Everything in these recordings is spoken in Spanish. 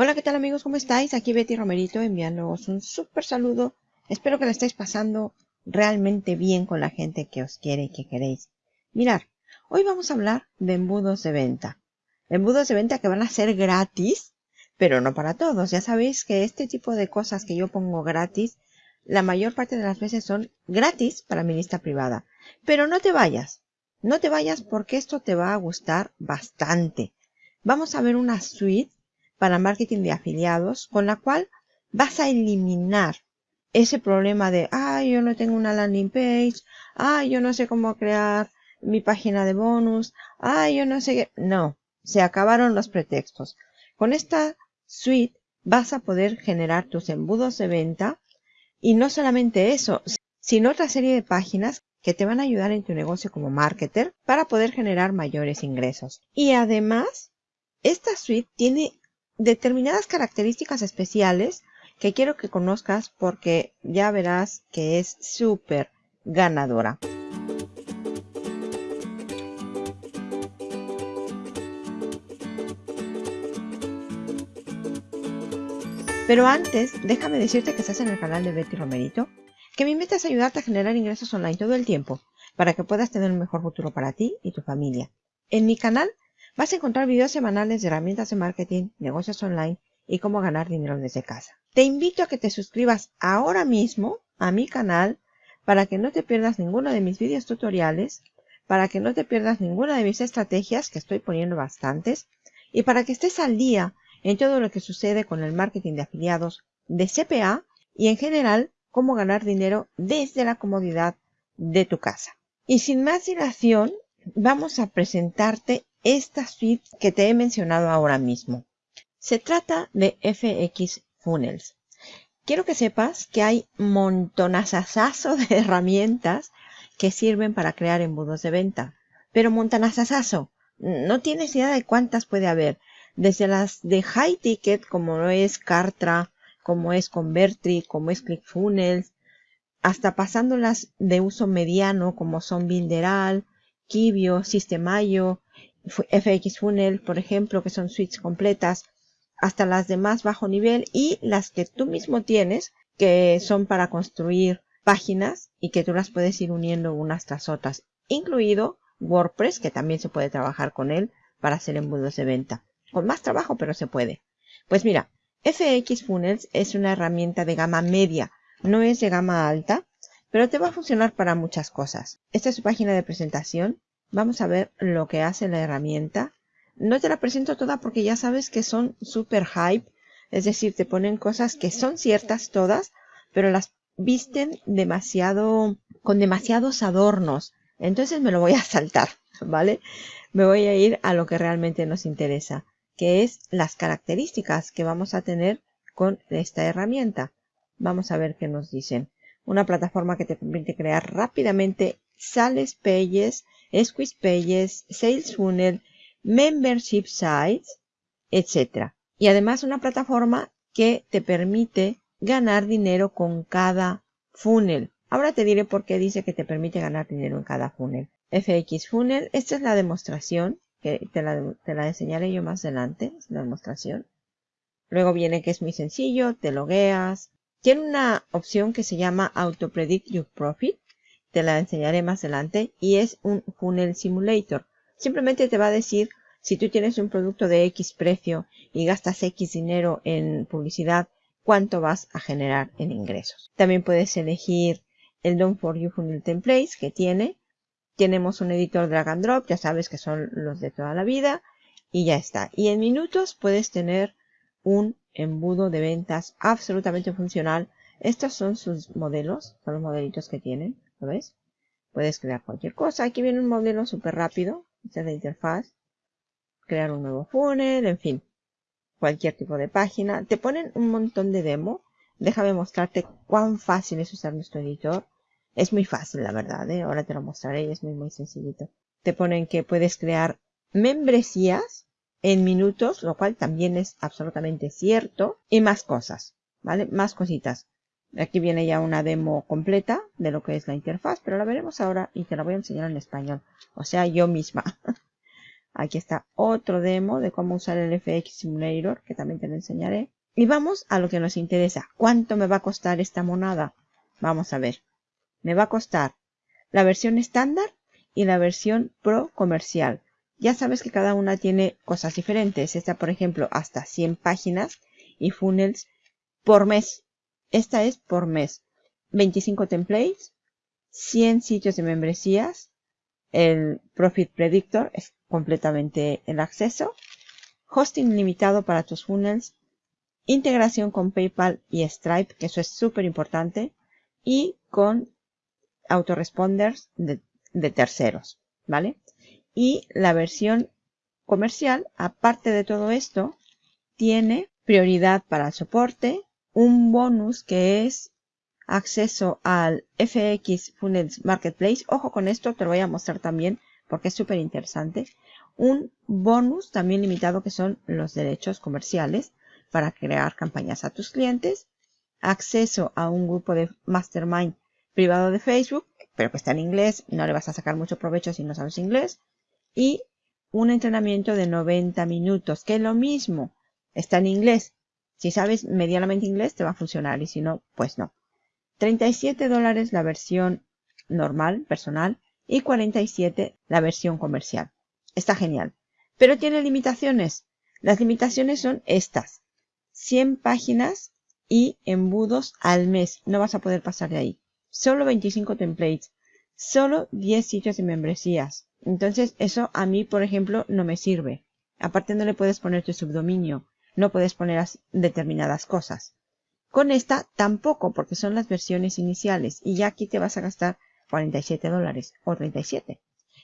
Hola, ¿qué tal amigos? ¿Cómo estáis? Aquí Betty Romerito enviándoos un súper saludo. Espero que lo estéis pasando realmente bien con la gente que os quiere y que queréis. Mirar, hoy vamos a hablar de embudos de venta. Embudos de venta que van a ser gratis, pero no para todos. Ya sabéis que este tipo de cosas que yo pongo gratis, la mayor parte de las veces son gratis para mi lista privada. Pero no te vayas, no te vayas porque esto te va a gustar bastante. Vamos a ver una suite para marketing de afiliados, con la cual vas a eliminar ese problema de, ay, yo no tengo una landing page, ay, yo no sé cómo crear mi página de bonus, ay, yo no sé qué. No, se acabaron los pretextos. Con esta suite vas a poder generar tus embudos de venta y no solamente eso, sino otra serie de páginas que te van a ayudar en tu negocio como marketer para poder generar mayores ingresos. Y además, esta suite tiene determinadas características especiales que quiero que conozcas porque ya verás que es súper ganadora. Pero antes, déjame decirte que estás en el canal de Betty Romerito, que mi meta es ayudarte a generar ingresos online todo el tiempo, para que puedas tener un mejor futuro para ti y tu familia. En mi canal Vas a encontrar videos semanales de herramientas de marketing, negocios online y cómo ganar dinero desde casa. Te invito a que te suscribas ahora mismo a mi canal para que no te pierdas ninguno de mis videos tutoriales, para que no te pierdas ninguna de mis estrategias, que estoy poniendo bastantes, y para que estés al día en todo lo que sucede con el marketing de afiliados de CPA y en general cómo ganar dinero desde la comodidad de tu casa. Y sin más dilación, vamos a presentarte esta suite que te he mencionado ahora mismo. Se trata de FX Funnels. Quiero que sepas que hay montonazazazo de herramientas que sirven para crear embudos de venta. Pero montanazazazo, no tienes idea de cuántas puede haber. Desde las de high ticket, como es Cartra, como es Convertri, como es ClickFunnels, hasta pasándolas de uso mediano, como son Builderal, Kibio, Sistemayo, FX Funnel, por ejemplo, que son suites completas, hasta las de más bajo nivel y las que tú mismo tienes, que son para construir páginas y que tú las puedes ir uniendo unas tras otras, incluido WordPress, que también se puede trabajar con él para hacer embudos de venta. Con más trabajo, pero se puede. Pues mira, FX Funnels es una herramienta de gama media, no es de gama alta, pero te va a funcionar para muchas cosas. Esta es su página de presentación. Vamos a ver lo que hace la herramienta. No te la presento toda porque ya sabes que son super hype. Es decir, te ponen cosas que son ciertas todas, pero las visten demasiado, con demasiados adornos. Entonces me lo voy a saltar, ¿vale? Me voy a ir a lo que realmente nos interesa, que es las características que vamos a tener con esta herramienta. Vamos a ver qué nos dicen. Una plataforma que te permite crear rápidamente sales pages Squeeze Pages, Sales Funnel, Membership Sites, etc. Y además una plataforma que te permite ganar dinero con cada funnel. Ahora te diré por qué dice que te permite ganar dinero en cada funnel. FX Funnel, esta es la demostración, que te la, te la enseñaré yo más adelante, es la demostración. Luego viene que es muy sencillo, te logueas. Tiene una opción que se llama Auto Predict Your Profit, te la enseñaré más adelante y es un funnel simulator. Simplemente te va a decir si tú tienes un producto de X precio y gastas X dinero en publicidad, cuánto vas a generar en ingresos. También puedes elegir el Don't For You Funnel Templates que tiene. Tenemos un editor drag and drop, ya sabes que son los de toda la vida y ya está. Y en minutos puedes tener un embudo de ventas absolutamente funcional. Estos son sus modelos, son los modelitos que tienen. ¿Lo ves? Puedes crear cualquier cosa. Aquí viene un modelo súper rápido. Esta es la interfaz. Crear un nuevo funnel, en fin. Cualquier tipo de página. Te ponen un montón de demo. Déjame mostrarte cuán fácil es usar nuestro editor. Es muy fácil, la verdad. ¿eh? Ahora te lo mostraré es muy, muy sencillito. Te ponen que puedes crear membresías en minutos, lo cual también es absolutamente cierto. Y más cosas, ¿vale? Más cositas. Aquí viene ya una demo completa de lo que es la interfaz, pero la veremos ahora y te la voy a enseñar en español. O sea, yo misma. Aquí está otro demo de cómo usar el FX Simulator, que también te lo enseñaré. Y vamos a lo que nos interesa. ¿Cuánto me va a costar esta monada? Vamos a ver. Me va a costar la versión estándar y la versión pro comercial. Ya sabes que cada una tiene cosas diferentes. Esta, por ejemplo, hasta 100 páginas y funnels por mes. Esta es por mes. 25 templates, 100 sitios de membresías, el Profit Predictor es completamente el acceso, hosting limitado para tus funnels, integración con PayPal y Stripe, que eso es súper importante, y con autoresponders de, terceros, ¿vale? Y la versión comercial, aparte de todo esto, tiene prioridad para el soporte, un bonus que es acceso al FX Funnels Marketplace. Ojo con esto, te lo voy a mostrar también porque es súper interesante. Un bonus también limitado que son los derechos comerciales para crear campañas a tus clientes. Acceso a un grupo de mastermind privado de Facebook, pero que está en inglés, no le vas a sacar mucho provecho si no sabes inglés. Y un entrenamiento de 90 minutos, que es lo mismo, está en inglés. Si sabes medianamente inglés te va a funcionar y si no, pues no. 37 dólares la versión normal, personal, y 47 la versión comercial. Está genial. Pero tiene limitaciones. Las limitaciones son estas. 100 páginas y embudos al mes. No vas a poder pasar de ahí. Solo 25 templates. Solo 10 sitios de membresías. Entonces eso a mí, por ejemplo, no me sirve. Aparte no le puedes poner tu subdominio. No puedes poner determinadas cosas. Con esta tampoco, porque son las versiones iniciales y ya aquí te vas a gastar 47 dólares o 37.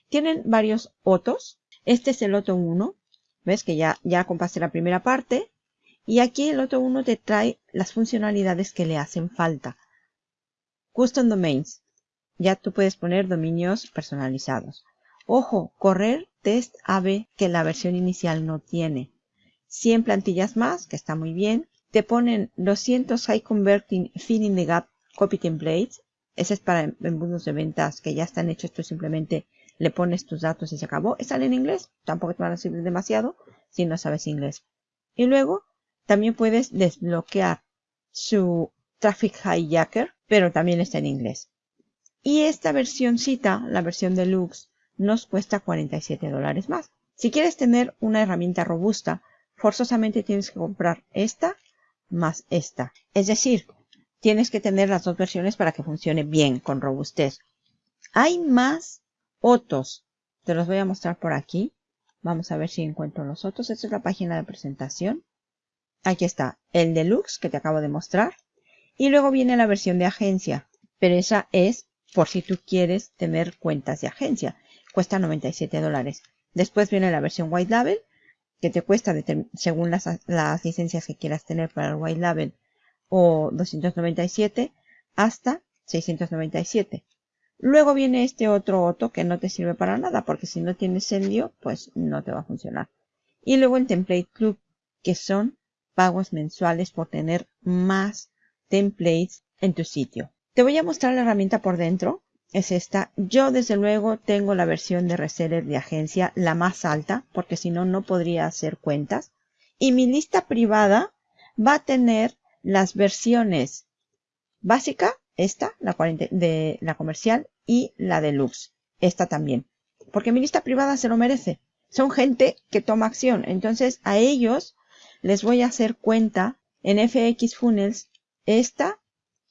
Tienen varios otros. Este es el otro 1. ¿Ves que ya, ya compraste la primera parte? Y aquí el otro 1 te trae las funcionalidades que le hacen falta. Custom Domains. Ya tú puedes poner dominios personalizados. Ojo, correr test AB que la versión inicial no tiene. 100 plantillas más, que está muy bien te ponen 200 High Converting Filling the Gap Copy Templates. Ese es para embudos de ventas que ya están hechos. Tú simplemente le pones tus datos y se acabó. Están en inglés. Tampoco te van a servir demasiado si no sabes inglés. Y luego también puedes desbloquear su Traffic Hijacker, pero también está en inglés. Y esta versioncita, la versión deluxe, nos cuesta 47 dólares más. Si quieres tener una herramienta robusta, forzosamente tienes que comprar esta más esta. Es decir, tienes que tener las dos versiones para que funcione bien con robustez. Hay más otros. Te los voy a mostrar por aquí. Vamos a ver si encuentro los otros. Esta es la página de presentación. Aquí está el deluxe que te acabo de mostrar. Y luego viene la versión de agencia. Pero esa es por si tú quieres tener cuentas de agencia. Cuesta 97 dólares. Después viene la versión white label que te cuesta según las, licencias que quieras tener para el White Label o 297 hasta 697. Luego viene este otro Otto que no te sirve para nada porque si no tienes Endio pues no te va a funcionar. Y luego el Template Club que son pagos mensuales por tener más templates en tu sitio. Te voy a mostrar la herramienta por dentro es esta. Yo desde luego tengo la versión de reseller de agencia, la más alta, porque si no, no podría hacer cuentas. Y mi lista privada va a tener las versiones básica, esta, la de la comercial, y la deluxe, esta también. Porque mi lista privada se lo merece. Son gente que toma acción. Entonces a ellos les voy a hacer cuenta en FX Funnels esta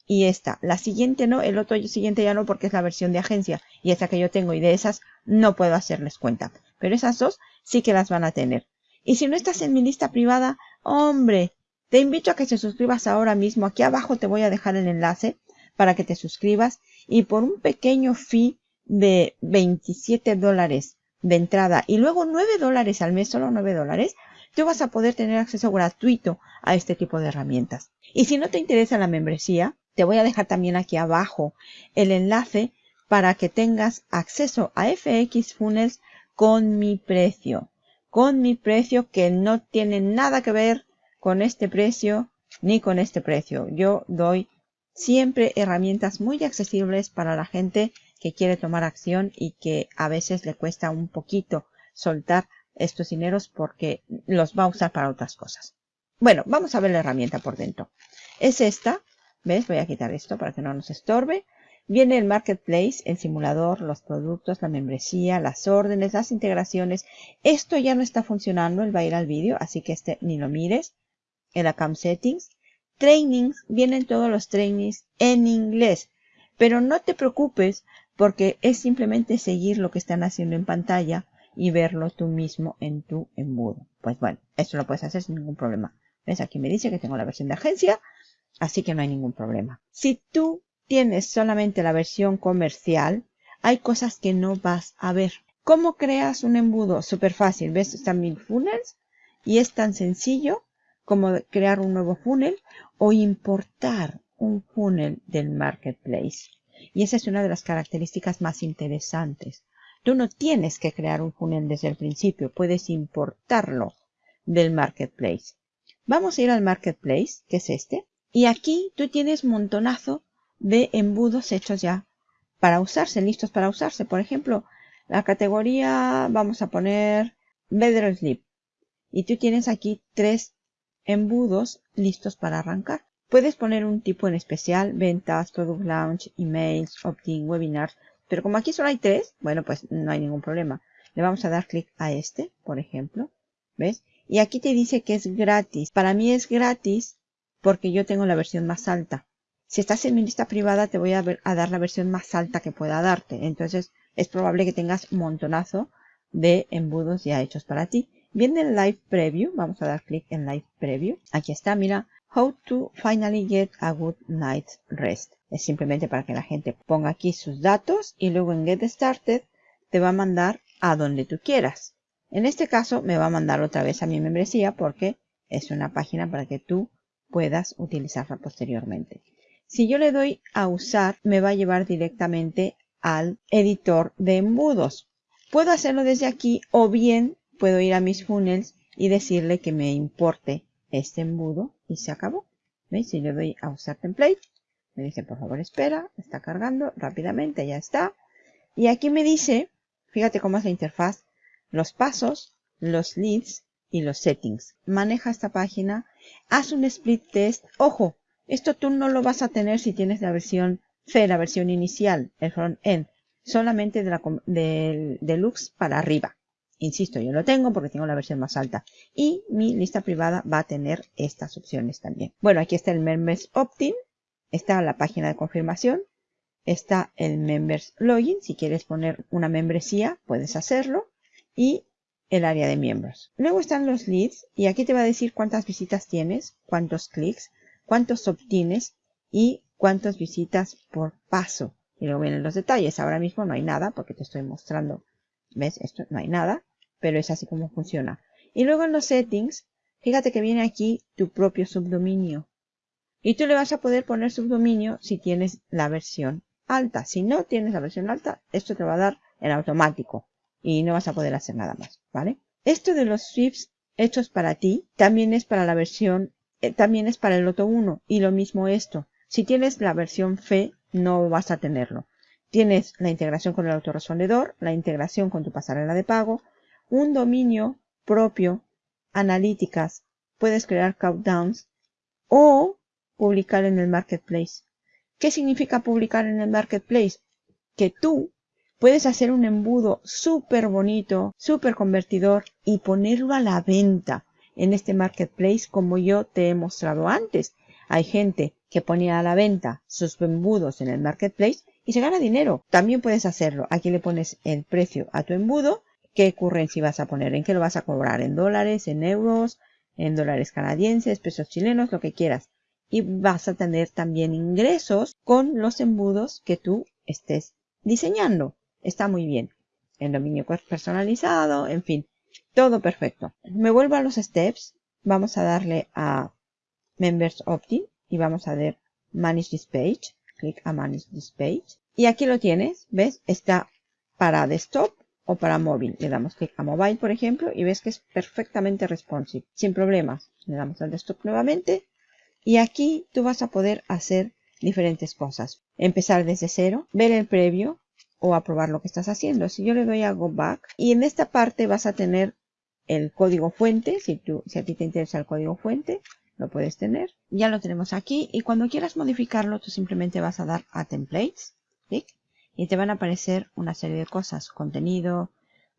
y esta. La siguiente no, el otro siguiente ya no porque es la versión de agencia y esta que yo tengo y de esas no puedo hacerles cuenta. Pero esas dos sí que las van a tener. Y si no estás en mi lista privada, hombre, te invito a que te suscribas ahora mismo. Aquí abajo te voy a dejar el enlace para que te suscribas y por un pequeño fee de 27 dólares de entrada y luego 9 dólares al mes, solo 9 dólares, tú vas a poder tener acceso gratuito a este tipo de herramientas. Y si no te interesa la membresía, te voy a dejar también aquí abajo el enlace para que tengas acceso a FX Funnels con mi precio. Con mi precio que no tiene nada que ver con este precio ni con este precio. Yo doy siempre herramientas muy accesibles para la gente que quiere tomar acción y que a veces le cuesta un poquito soltar estos dineros porque los va a usar para otras cosas. Bueno, vamos a ver la herramienta por dentro. Es esta. ¿Ves? Voy a quitar esto para que no nos estorbe. Viene el Marketplace, el simulador, los productos, la membresía, las órdenes, las integraciones. Esto ya no está funcionando, él va a ir al vídeo, así que este ni lo mires. El Account Settings. Trainings, vienen todos los trainings en inglés. Pero no te preocupes porque es simplemente seguir lo que están haciendo en pantalla y verlo tú mismo en tu embudo. Pues bueno, esto lo puedes hacer sin ningún problema. ¿Ves? Aquí me dice que tengo la versión de agencia, así que no hay ningún problema. Si tú tienes solamente la versión comercial, hay cosas que no vas a ver. ¿Cómo creas un embudo? Súper fácil. ¿Ves? Están mil funnels y es tan sencillo como crear un nuevo funnel o importar un funnel del marketplace. Y esa es una de las características más interesantes. Tú no tienes que crear un funnel desde el principio, puedes importarlo del marketplace. Vamos a ir al marketplace, que es este, y aquí tú tienes montonazo de embudos hechos ya para usarse, listos para usarse. Por ejemplo, la categoría, vamos a poner Better Sleep. Y tú tienes aquí tres embudos listos para arrancar. Puedes poner un tipo en especial, ventas, product launch, emails, opt-in, webinars. Pero como aquí solo hay tres, bueno, pues no hay ningún problema. Le vamos a dar clic a este, por ejemplo. ¿Ves? Y aquí te dice que es gratis. Para mí es gratis porque yo tengo la versión más alta. Si estás en mi lista privada, te voy a, dar la versión más alta que pueda darte. Entonces, es probable que tengas un montonazo de embudos ya hechos para ti. Viene el Live Preview. Vamos a dar clic en Live Preview. Aquí está, mira. How to finally get a good night's rest. Es simplemente para que la gente ponga aquí sus datos y luego en Get Started te va a mandar a donde tú quieras. En este caso me va a mandar otra vez a mi membresía porque es una página para que tú puedas utilizarla posteriormente. Si yo le doy a usar, me va a llevar directamente al editor de embudos. Puedo hacerlo desde aquí o bien puedo ir a mis funnels y decirle que me importe este embudo y se acabó. ¿Veis? Si le doy a usar template, me dice por favor espera, está cargando rápidamente, ya está. Y aquí me dice, fíjate cómo es la interfaz, los pasos, los leads y los settings. Maneja esta página, haz un split test. Ojo, esto tú no lo vas a tener si tienes la versión C, la versión inicial, el front-end, solamente de la, del deluxe para arriba. Insisto, yo lo tengo porque tengo la versión más alta. Y mi lista privada va a tener estas opciones también. Bueno, aquí está el Members Opt-in. Está la página de confirmación. Está el Members Login. Si quieres poner una membresía, puedes hacerlo. Y el área de miembros. Luego están los leads. Y aquí te va a decir cuántas visitas tienes, cuántos clics, cuántos obtienes y cuántas visitas por paso. Y luego vienen los detalles. Ahora mismo no hay nada porque te estoy mostrando ¿Ves? Esto no hay nada, pero es así como funciona. Y luego en los settings, fíjate que viene aquí tu propio subdominio. Y tú le vas a poder poner subdominio si tienes la versión alta. Si no tienes la versión alta, esto te va a dar en automático. Y no vas a poder hacer nada más, ¿vale? Esto de los sweeps hechos para ti, también es para la versión, eh, también es para el Loto 1. Y lo mismo esto. Si tienes la versión FE, no vas a tenerlo. Tienes la integración con el autorrespondedor, la integración con tu pasarela de pago, un dominio propio, analíticas, puedes crear countdowns o publicar en el marketplace. ¿Qué significa publicar en el marketplace? Que tú puedes hacer un embudo súper bonito, súper convertidor y ponerlo a la venta en este marketplace como yo te he mostrado antes. Hay gente que ponía a la venta sus embudos en el marketplace y se gana dinero. También puedes hacerlo. Aquí le pones el precio a tu embudo. ¿Qué currency vas a poner? ¿En qué lo vas a cobrar? ¿En dólares? ¿En euros? ¿En dólares canadienses? ¿Pesos chilenos? Lo que quieras. Y vas a tener también ingresos con los embudos que tú estés diseñando. Está muy bien. El dominio personalizado, en fin. Todo perfecto. Me vuelvo a los steps. Vamos a darle a Members Opt-in y vamos a ver Manage this page clic a Manage this page. Y aquí lo tienes, ¿ves? Está para desktop o para móvil. Le damos clic a mobile, por ejemplo, y ves que es perfectamente responsive, sin problemas. Le damos al desktop nuevamente. Y aquí tú vas a poder hacer diferentes cosas. Empezar desde cero, ver el previo o aprobar lo que estás haciendo. Si yo le doy a Go Back y en esta parte vas a tener el código fuente, si, tú, si a ti te interesa el código fuente, lo puedes tener. Ya lo tenemos aquí y cuando quieras modificarlo, tú simplemente vas a dar a Templates, y te van a aparecer una serie de cosas, contenido,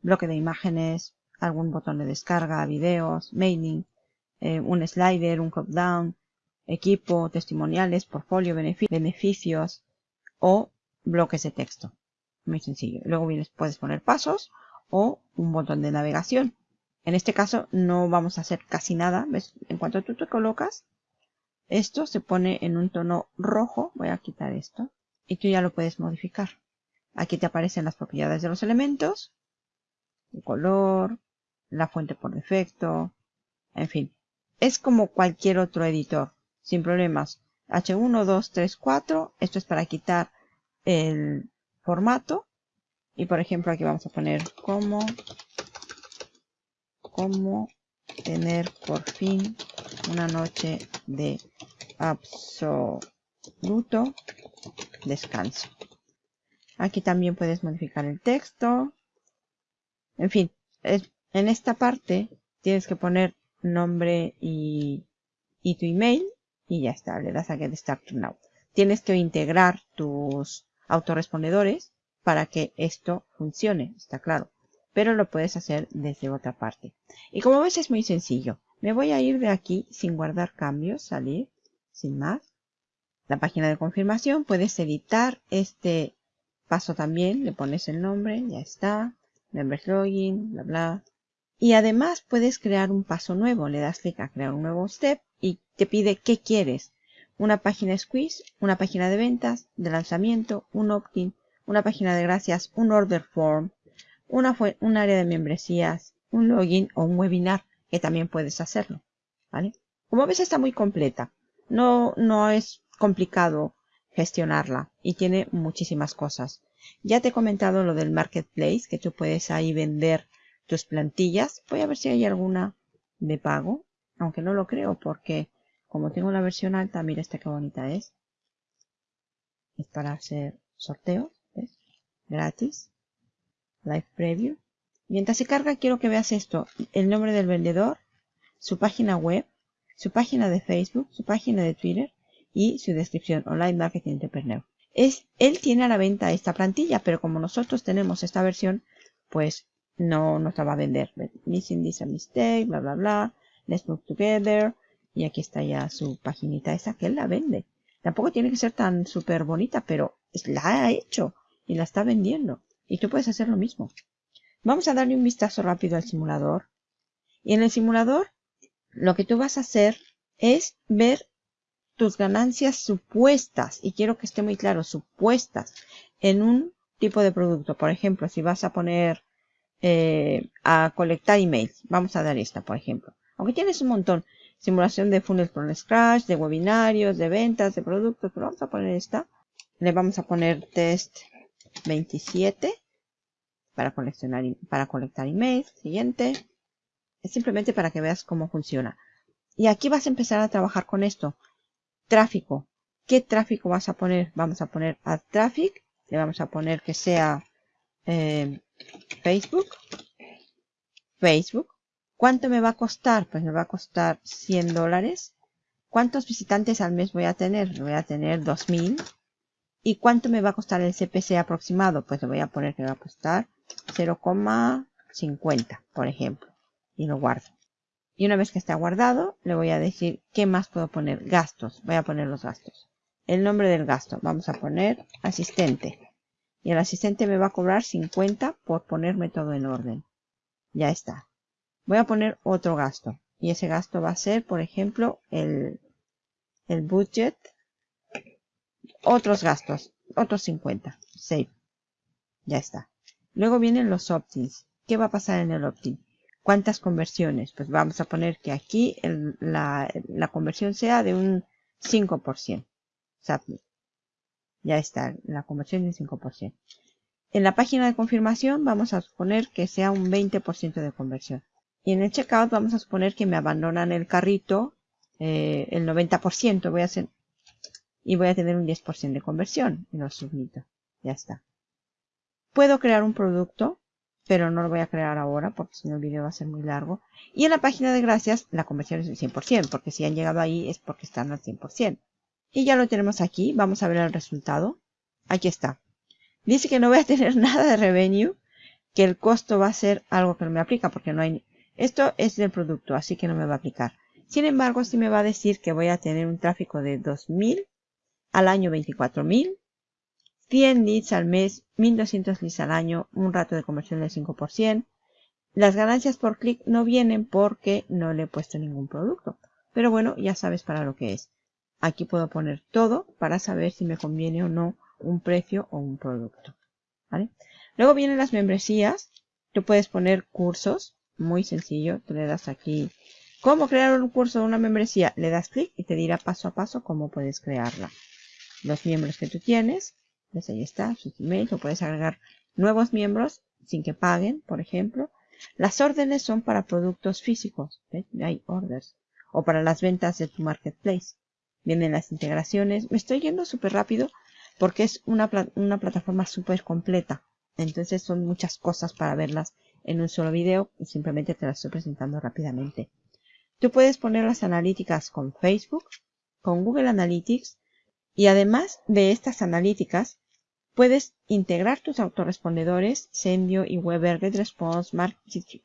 bloque de imágenes, algún botón de descarga, videos, mailing, eh, un slider, un drop down, equipo, testimoniales, portfolio, beneficios o bloques de texto. Muy sencillo. Luego vienes, puedes poner pasos o un botón de navegación. En este caso no vamos a hacer casi nada. ¿Ves? En cuanto tú te colocas, esto se pone en un tono rojo. Voy a quitar esto. Y tú ya lo puedes modificar. Aquí te aparecen las propiedades de los elementos. El color, la fuente por defecto. En fin. Es como cualquier otro editor. Sin problemas. H1, 2, 3, 4. Esto es para quitar el formato. Y por ejemplo aquí vamos a poner como tener por fin una noche de absoluto descanso. Aquí también puedes modificar el texto. En fin, en esta parte tienes que poner nombre y, y tu email y ya está, le das a Get Started Now. Tienes que integrar tus autorrespondedores para que esto funcione, está claro. Pero lo puedes hacer desde otra parte. Y como ves es muy sencillo. Me voy a ir de aquí sin guardar cambios, salir, sin más. La página de confirmación, puedes editar este paso también, le pones el nombre, ya está. Members login, bla bla. Y además puedes crear un paso nuevo, le das clic a crear un nuevo step y te pide qué quieres una página squeeze, una página de ventas, de lanzamiento, un opt-in, una página de gracias, un order form, una un área de membresías, un login o un webinar, que también puedes hacerlo. ¿Vale? Como ves está muy completa. No, no es complicado gestionarla y tiene muchísimas cosas. Ya te he comentado lo del marketplace, que tú puedes ahí vender tus plantillas. Voy a ver si hay alguna de pago, aunque no lo creo porque como tengo la versión alta, mira esta qué bonita es. Es para hacer sorteos, ¿ves? Gratis. Live Preview. Mientras se carga, quiero que veas esto. El nombre del vendedor, su página web, su página de Facebook, su página de Twitter y su descripción Online Marketing Entrepreneur. Es, él tiene a la venta esta plantilla, pero como nosotros tenemos esta versión, pues no nos la va a vender. Missing this a mistake, bla, bla, bla. Let's move together. Y aquí está ya su paginita esa que él la vende. Tampoco tiene que ser tan súper bonita, pero la ha hecho y la está vendiendo. Y tú puedes hacer lo mismo. Vamos a darle un vistazo rápido al simulador. Y en el simulador, lo que tú vas a hacer es ver tus ganancias supuestas. Y quiero que esté muy claro, supuestas. En un tipo de producto. Por ejemplo, si vas a poner eh, a colectar emails. Vamos a dar esta, por ejemplo. Aunque tienes un montón simulación de funnels por scratch, de webinarios, de ventas, de productos, pero vamos a poner esta. Le vamos a poner test 27 para coleccionar, para colectar emails. Siguiente. Es simplemente para que veas cómo funciona. Y aquí vas a empezar a trabajar con esto. Tráfico. ¿Qué tráfico vas a poner? Vamos a poner ad traffic. Le vamos a poner que sea eh, Facebook. Facebook. ¿Cuánto me va a costar? Pues me va a costar 100 dólares. ¿Cuántos visitantes al mes voy a tener? Voy a tener 2000. ¿Y cuánto me va a costar el CPC aproximado? Pues le voy a poner que va a costar 0,50, por ejemplo. Y lo guardo. Y una vez que está guardado, le voy a decir qué más puedo poner. Gastos. Voy a poner los gastos. El nombre del gasto. Vamos a poner asistente. Y el asistente me va a cobrar 50 por ponerme todo en orden. Ya está voy a poner otro gasto. Y ese gasto va a ser, por ejemplo, el, el budget. Otros gastos. Otros 50. Save. Ya está. Luego vienen los opt-ins. ¿Qué va a pasar en el opt-in? ¿Cuántas conversiones? Pues vamos a poner que aquí la, la, conversión sea de un 5%. Ya está, la conversión es 5%. En la página de confirmación vamos a suponer que sea un 20% de conversión. Y en el checkout vamos a suponer que me abandonan el carrito eh, el 90%. Voy a hacer, y voy a tener un 10% de conversión. Y lo submito. Ya está. Puedo crear un producto pero no lo voy a crear ahora porque si no el video va a ser muy largo. Y en la página de gracias la conversión es del 100%, porque si han llegado ahí es porque están al 100%. Y ya lo tenemos aquí, vamos a ver el resultado. Aquí está. Dice que no voy a tener nada de revenue, que el costo va a ser algo que no me aplica porque no hay... Esto es del producto, así que no me va a aplicar. Sin embargo, sí me va a decir que voy a tener un tráfico de 2000 al año 24000 100 leads al mes, 1200 leads al año, un rato de conversión del 5%. Las ganancias por clic no vienen porque no le he puesto ningún producto. Pero bueno, ya sabes para lo que es. Aquí puedo poner todo para saber si me conviene o no un precio o un producto. Luego vienen las membresías. Tú puedes poner cursos. Muy sencillo. Tú le das aquí cómo crear un curso una membresía. Le das clic y te dirá paso a paso cómo puedes crearla. Los miembros que tú tienes pues ahí está, sus emails, puedes agregar nuevos miembros sin que paguen, por ejemplo. Las órdenes son para productos físicos, hay orders, o para las ventas de tu marketplace. Vienen las integraciones. Me estoy yendo súper rápido porque es una, una plataforma súper completa. Entonces son muchas cosas para verlas en un solo video simplemente te las estoy presentando rápidamente. Tú puedes poner las analíticas con Facebook, con Google Analytics y además de estas analíticas Puedes integrar tus autorrespondedores, Sendio y Weber, GetResponse,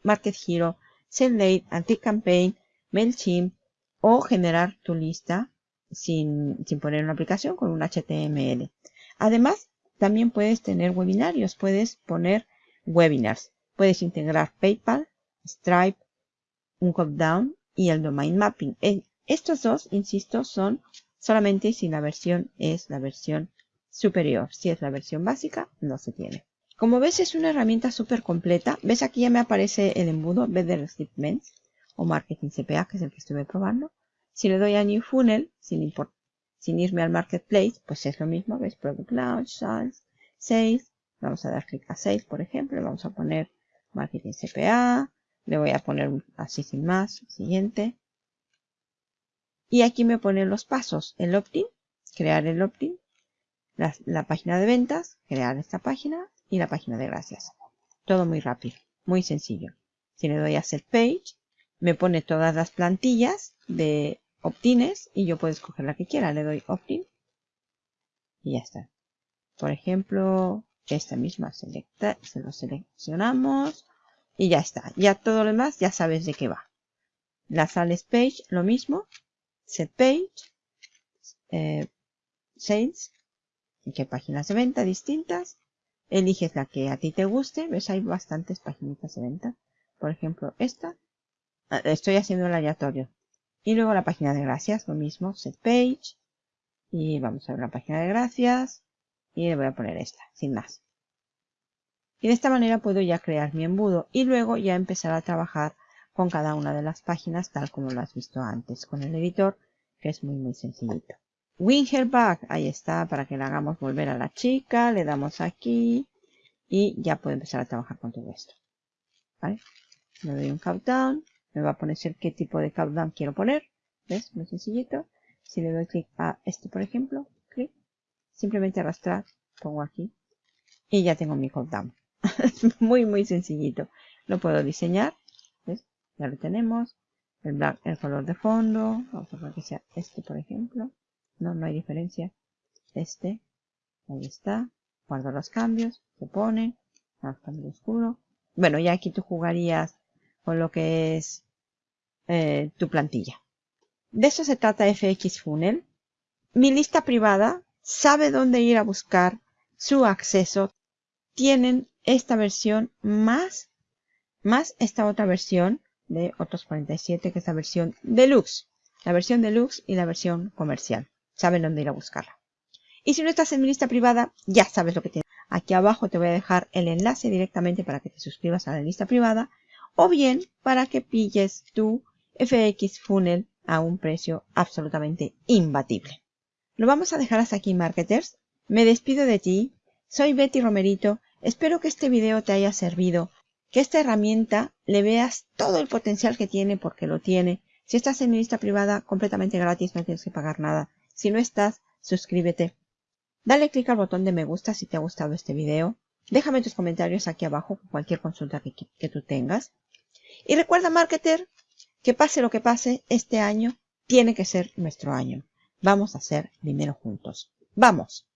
Market Hero, SendLate, Anti-Campaign, MailChimp o generar tu lista sin, sin poner una aplicación con un HTML. Además, también puedes tener webinarios, puedes poner webinars. Puedes integrar PayPal, Stripe, un down y el domain mapping. Eh, estos dos, insisto, son solamente si la versión es la versión superior. Si es la versión básica, no se tiene. Como ves, es una herramienta súper completa. ¿Ves? Aquí ya me aparece el embudo Better Shipments o Marketing CPA, que es el que estuve probando. Si le doy a New Funnel, sin, sin irme al Marketplace, pues es lo mismo. ¿Ves? Product Launch, Sales, Sales. Vamos a dar clic a Sales, por ejemplo. Vamos a poner Marketing CPA. Le voy a poner así sin más. Siguiente. Y aquí me pone los pasos. El opt-in, crear el opt-in la, página de ventas, crear esta página y la página de gracias. Todo muy rápido, muy sencillo. Si le doy a Set Page, me pone todas las plantillas de opt-ins y yo puedo escoger la que quiera. Le doy opt-in y ya está. Por ejemplo, esta misma se lo seleccionamos y ya está. Ya todo lo demás ya sabes de qué va. La sales page, lo mismo. Set page, eh, sales, qué páginas de venta distintas. Eliges la que a ti te guste. ¿Ves? Hay bastantes páginas de venta. Por ejemplo, esta. Ah, estoy haciendo el aleatorio. Y luego la página de gracias, lo mismo, set page. Y vamos a ver la página de gracias. Y le voy a poner esta, sin más. Y de esta manera puedo ya crear mi embudo y luego ya empezar a trabajar con cada una de las páginas tal como lo has visto antes con el editor, que es muy muy sencillito. Win her back, ahí está, para que le hagamos volver a la chica, le damos aquí y ya puedo empezar a trabajar con todo esto. ¿Vale? Le doy un countdown, me va a poner qué tipo de countdown quiero poner, ¿ves? Muy sencillito. Si le doy clic a este, por ejemplo, simplemente arrastrar, pongo aquí y ya tengo mi countdown. muy, muy sencillito. Lo puedo diseñar, ¿ves? Ya lo tenemos. El black, el color de fondo, vamos a poner que sea este, por ejemplo. No, no hay diferencia. Este, ahí está. Guardo los cambios, se pone, cambio oscuro. Bueno, ya aquí tú jugarías con lo que es eh, tu plantilla. De eso se trata FX Funnel. Mi lista privada sabe dónde ir a buscar su acceso. Tienen esta versión más, más esta otra versión de otros 47, que es la versión deluxe. La versión deluxe y la versión comercial saben dónde ir a buscarla. Y si no estás en mi lista privada, ya sabes lo que tienes. Aquí abajo te voy a dejar el enlace directamente para que te suscribas a la lista privada o bien para que pilles tu FX Funnel a un precio absolutamente imbatible. Lo vamos a dejar hasta aquí, marketers. Me despido de ti. Soy Betty Romerito. Espero que este video te haya servido, que esta herramienta le veas todo el potencial que tiene porque lo tiene. Si estás en mi lista privada, completamente gratis, no tienes que pagar nada. Si no estás, suscríbete. Dale clic al botón de me gusta si te ha gustado este video. Déjame tus comentarios aquí abajo con cualquier consulta que, que tú tengas. Y recuerda, marketer, que pase lo que pase, este año tiene que ser nuestro año. Vamos a ser dinero juntos. ¡Vamos!